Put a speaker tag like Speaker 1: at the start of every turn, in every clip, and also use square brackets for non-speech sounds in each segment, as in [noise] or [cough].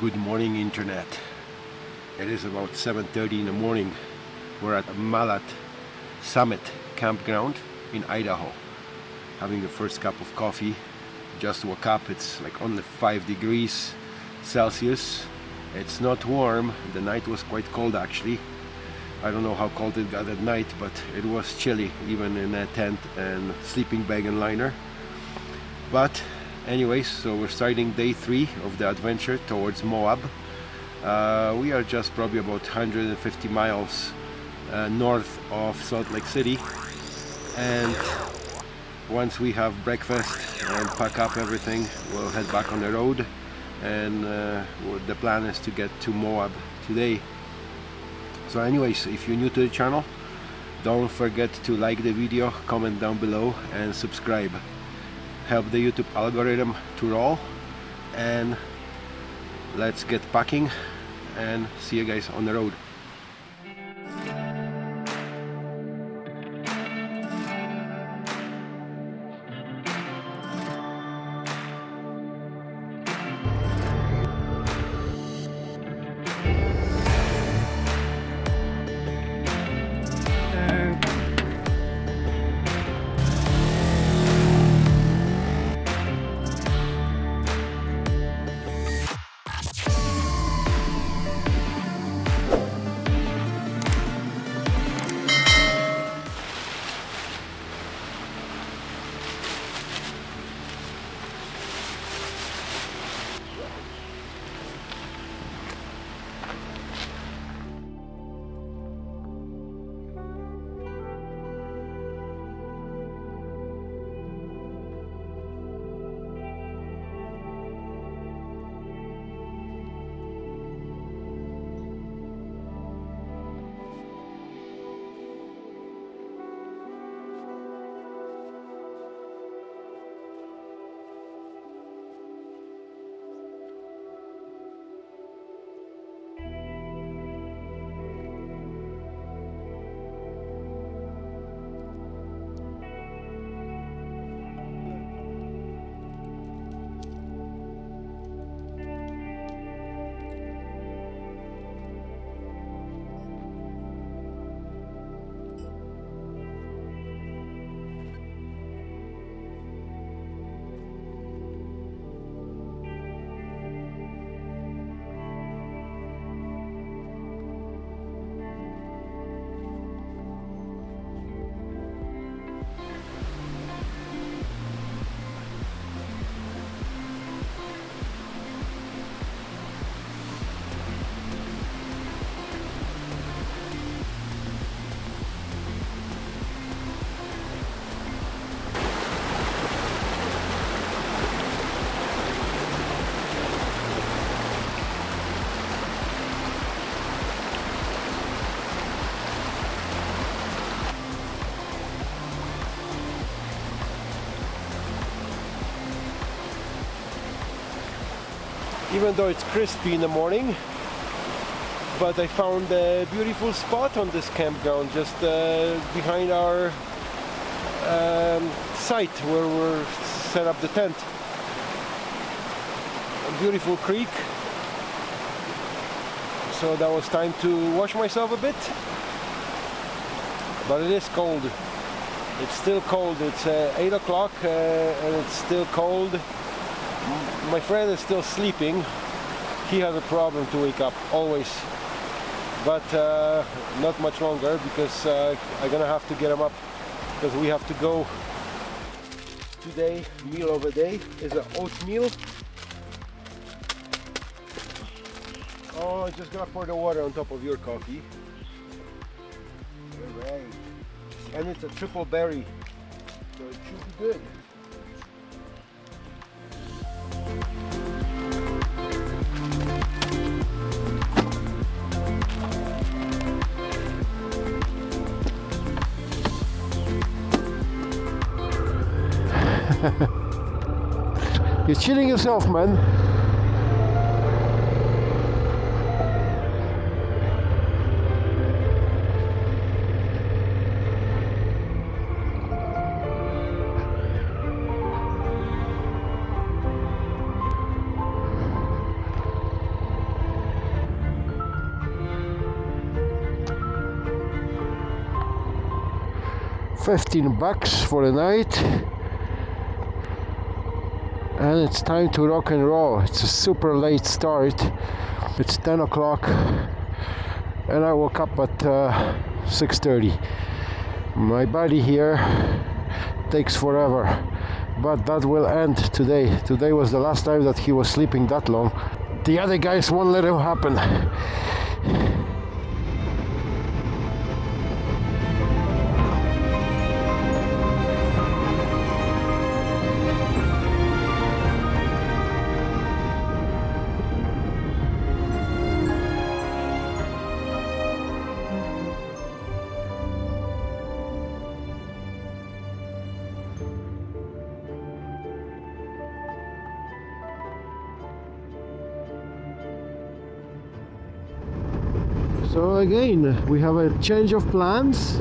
Speaker 1: Good morning internet. It is about 7.30 in the morning. We're at Malad Summit campground in Idaho. Having the first cup of coffee. Just woke up, it's like only 5 degrees Celsius. It's not warm, the night was quite cold actually. I don't know how cold it got at night, but it was chilly even in a tent and sleeping bag and liner. But anyways so we're starting day three of the adventure towards Moab. Uh, we are just probably about 150 miles uh, north of Salt Lake City. And once we have breakfast and pack up everything we'll head back on the road. And uh, the plan is to get to Moab today. So anyways if you're new to the channel don't forget to like the video comment down below and subscribe help the YouTube algorithm to roll. And let's get packing and see you guys on the road even though it's crispy in the morning but I found a beautiful spot on this campground just uh, behind our um, site where we're set up the tent. A beautiful creek. So that was time to wash myself a bit. But it is cold. It's still cold. It's uh, 8 o'clock uh, and it's still cold my friend is still sleeping. He has a problem to wake up, always. But uh, not much longer because uh, I'm gonna have to get him up because we have to go. Today, meal of the day is an oatmeal. Oh, I'm just gonna pour the water on top of your coffee. Alright. And it's a triple berry, so it should be good. [laughs] You're cheating yourself, man.
Speaker 2: Fifteen bucks for the night it's time to rock and roll. It's a super late start. It's 10 o'clock and I woke up at uh, 6.30 my body here takes forever but that will end today. Today was the last time that he was sleeping that long. The other guys won't let him happen again, we have a change of plans.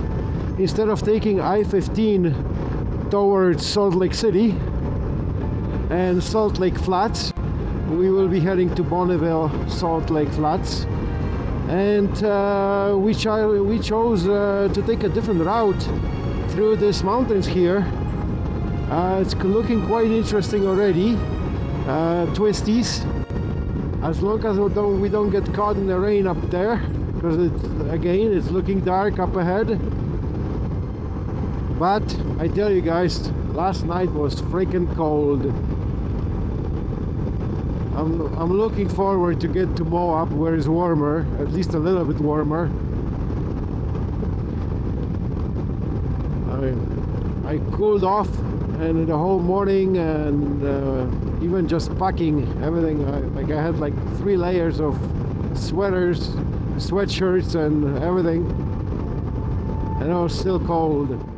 Speaker 2: Instead of taking I-15 towards Salt Lake City and Salt Lake Flats, we will be heading to Bonneville, Salt Lake Flats. And uh, we, we, chose uh, to take a different route through these mountains here. Uh, it's looking quite interesting already. Uh, twisties. As long as we don't, we don't get caught in the rain up there because it's again it's looking dark up ahead. But I tell you guys last night was freaking cold. I'm, I'm looking forward to get to Moab where it's warmer at least a little bit warmer. I, I cooled off and the whole morning and uh, even just packing everything. I, like I had like three layers of sweaters sweatshirts and everything. And I was still cold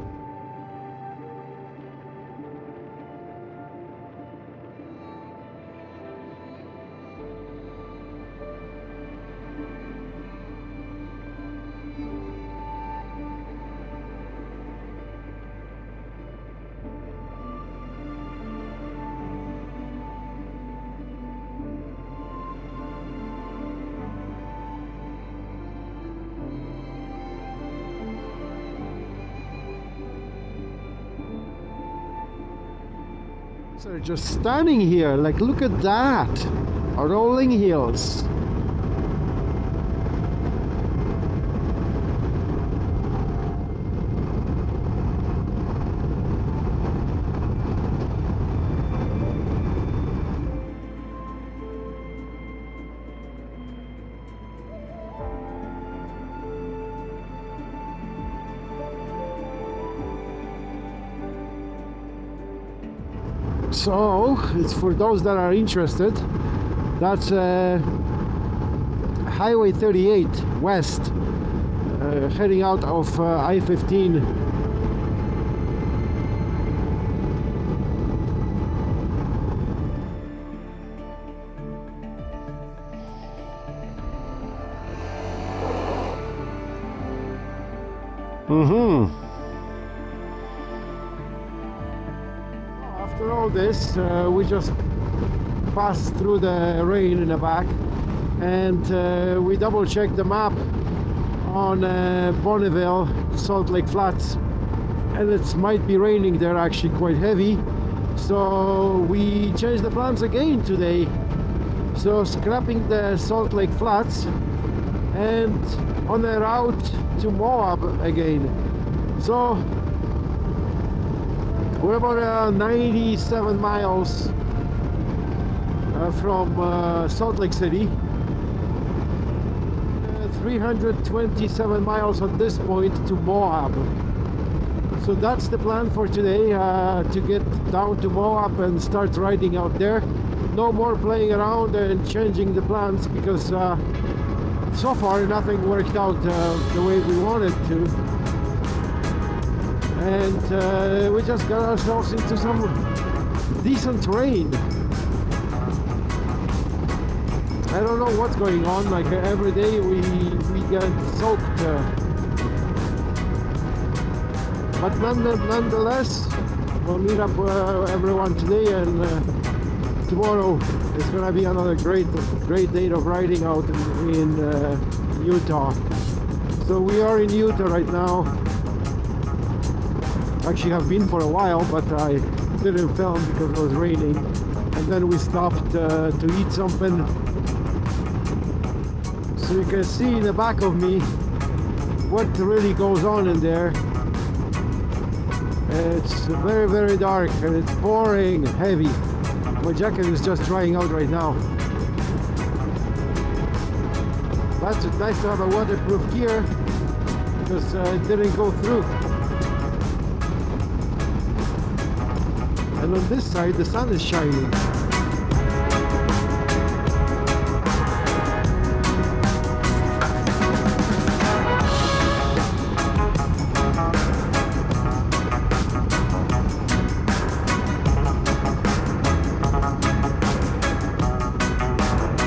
Speaker 2: So just standing here, like look at that, rolling hills. So it's for those that are interested that's uh, highway 38 west uh, heading out of uh, I-15 mm-hmm all this uh, we just passed through the rain in the back and uh, we double checked the map on uh, Bonneville Salt Lake Flats and it might be raining there actually quite heavy. So we changed the plans again today. So scrapping the Salt Lake Flats and on the route to Moab again. So we're about uh, 97 miles uh, from uh, Salt Lake City. Uh, 327 miles at this point to Moab. So that's the plan for today, uh, to get down to Moab and start riding out there. No more playing around and changing the plans because uh, so far nothing worked out the way we wanted to and uh, we just got ourselves into some decent rain I don't know what's going on like every day we we get soaked uh, but nonetheless we'll meet up uh, everyone today and uh, tomorrow is gonna be another great great day of riding out in, in uh, Utah. So we are in Utah right now actually have been for a while but I didn't film because it was raining. And then we stopped uh, to eat something. So you can see in the back of me what really goes on in there. It's very very dark and it's pouring heavy. My jacket is just drying out right now. That's nice to have a waterproof gear because uh, it didn't go through and on this side the sun is shining.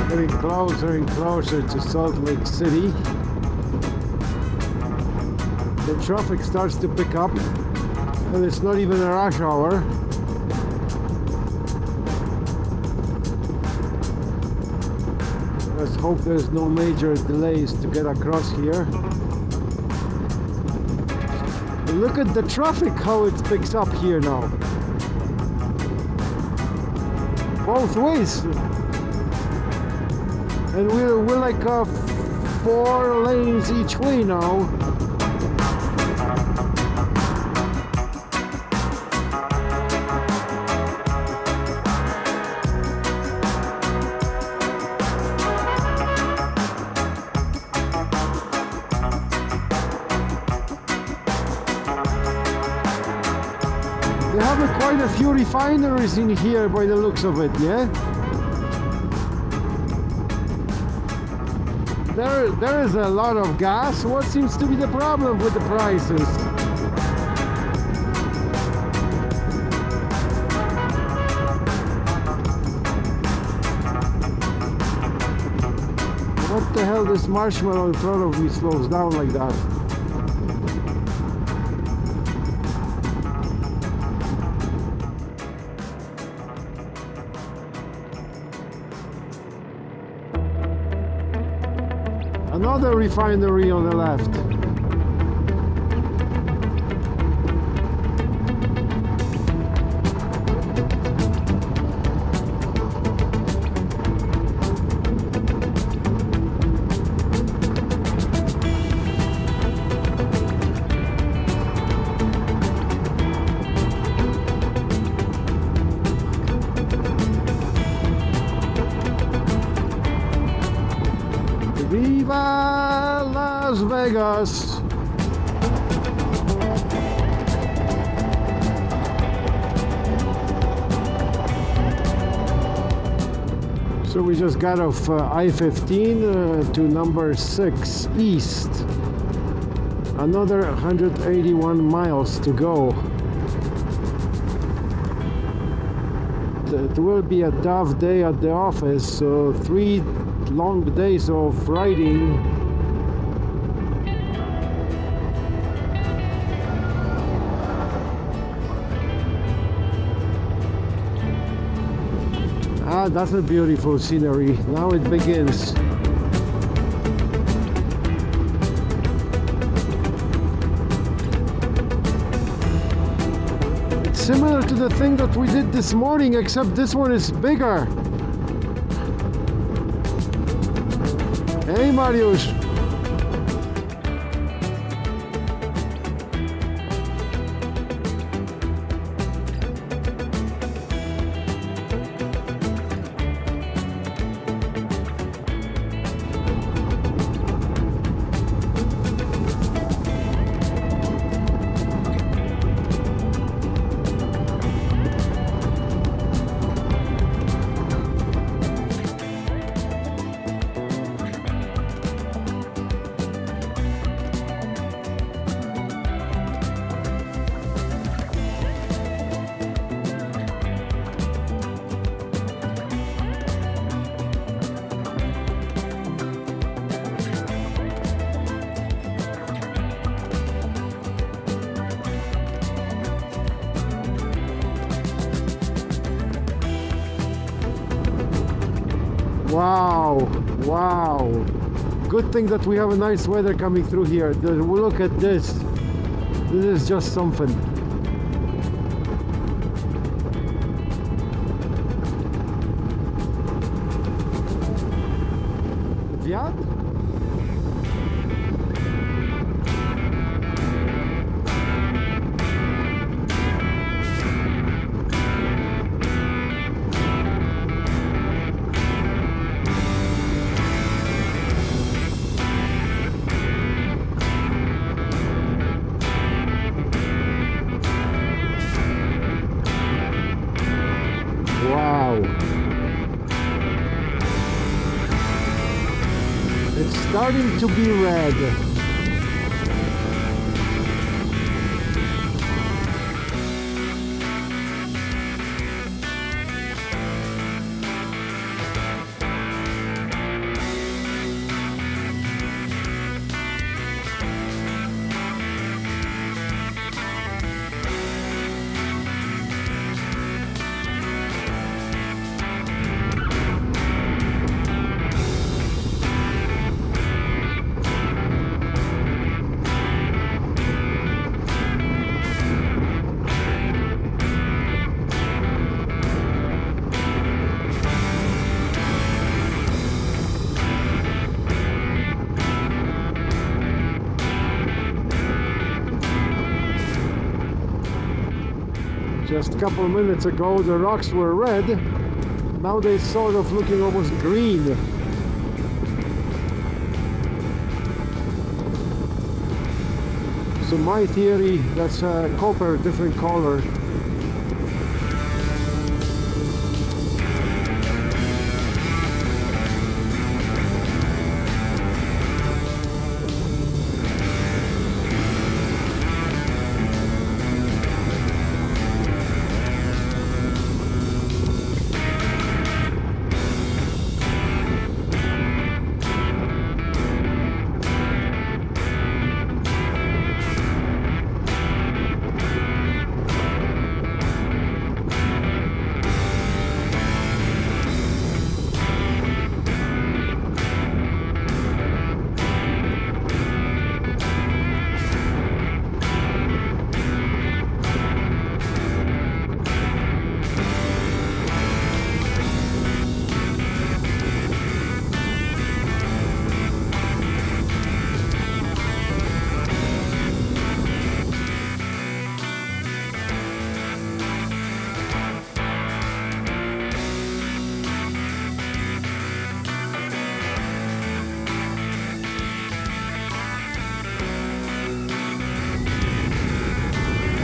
Speaker 2: Getting closer and closer to Salt Lake City. The traffic starts to pick up and it's not even a rush hour hope there's no major delays to get across here. Look at the traffic how it picks up here now. Both ways. And we're, we're like uh, four lanes each way now refineries in here by the looks of it, yeah? There, there is a lot of gas. What seems to be the problem with the prices? What the hell, this marshmallow in front of me slows down like that? Another refinery on the left. So we just got off uh, I-15 uh, to number 6 east. Another 181 miles to go. It will be a tough day at the office, so three long days of riding that's a beautiful scenery. Now it begins. It's similar to the thing that we did this morning except this one is bigger. Hey Mariusz! Wow. Good thing that we have a nice weather coming through here. Look at this. This is just something. Starting to be red. Couple minutes ago the rocks were red. Now they're sort of looking almost green. So my theory, that's uh, copper, different color.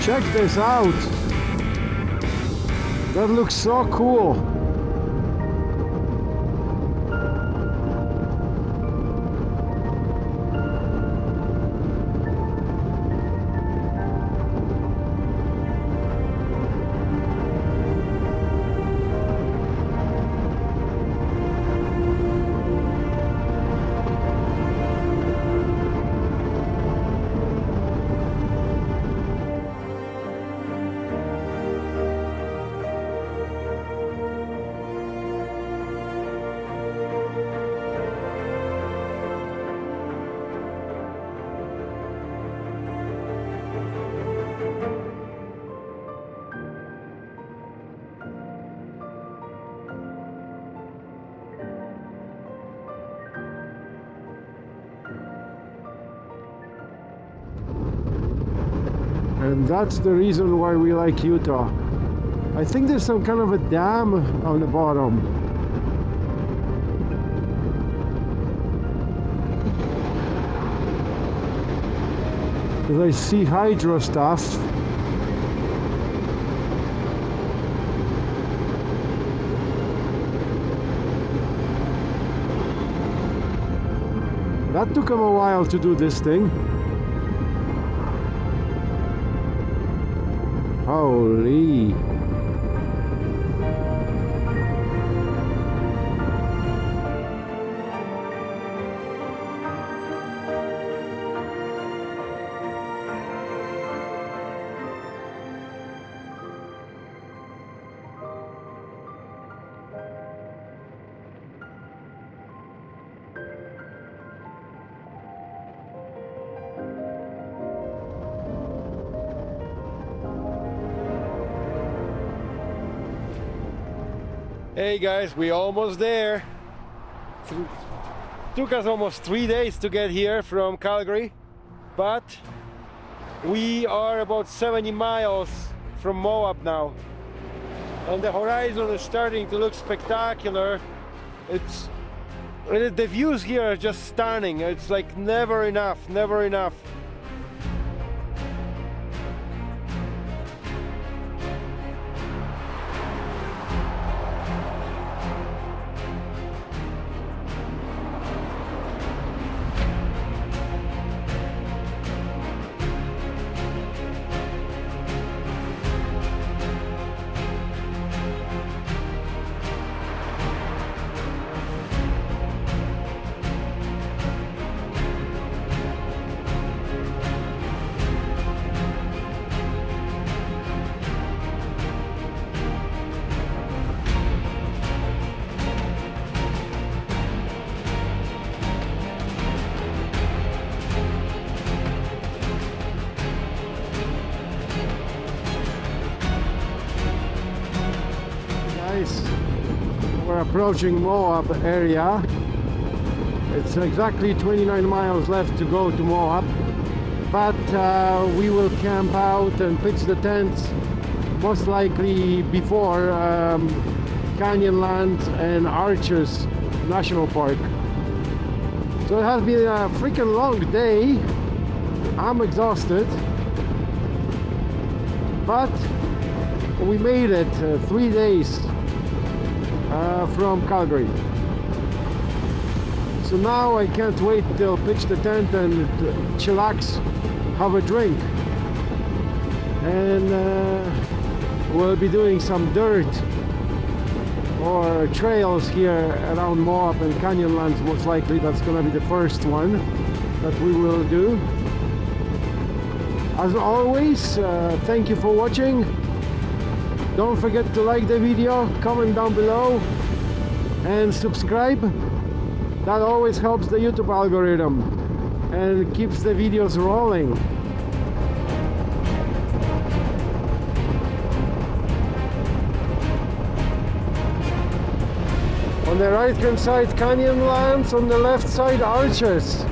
Speaker 2: Check this out. That looks so cool. And that's the reason why we like Utah. I think there's some kind of a dam on the bottom. Because I see hydro stuff. That took him a while to do this thing. Holy.
Speaker 1: Hey guys, we almost there. Took us almost three days to get here from Calgary, but we are about 70 miles from Moab now. And the horizon is starting to look spectacular. It's the views here are just stunning. It's like never enough, never enough.
Speaker 2: Approaching Moab area. It's exactly 29 miles left to go to Moab but uh, we will camp out and pitch the tents most likely before um, Canyonlands and Arches National Park. So it has been a freaking long day. I'm exhausted. But we made it uh, three days uh, from Calgary. So now I can't wait till pitch the tent and chillax have a drink. And uh, we'll be doing some dirt or trails here around Moab and Canyonlands most likely that's gonna be the first one that we will do. As always uh, thank you for watching don't forget to like the video comment down below and subscribe. That always helps the youtube algorithm and keeps the videos rolling. On the right hand side canyon canyonlands on the left side arches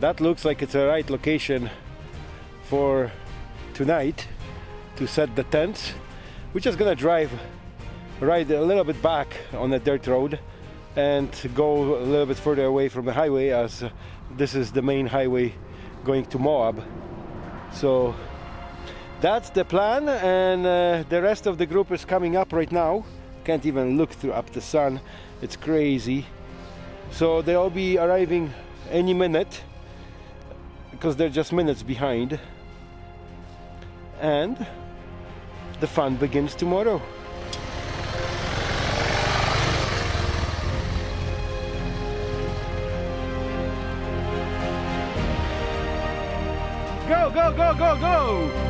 Speaker 1: that looks like it's the right location for tonight to set the tents we're just gonna drive right a little bit back on the dirt road and go a little bit further away from the highway as this is the main highway going to Moab. So that's the plan and uh, the rest of the group is coming up right now. Can't even look through up the sun. It's crazy. So they'll be arriving any minute because they're just minutes behind. And the fun begins tomorrow. Go go go go go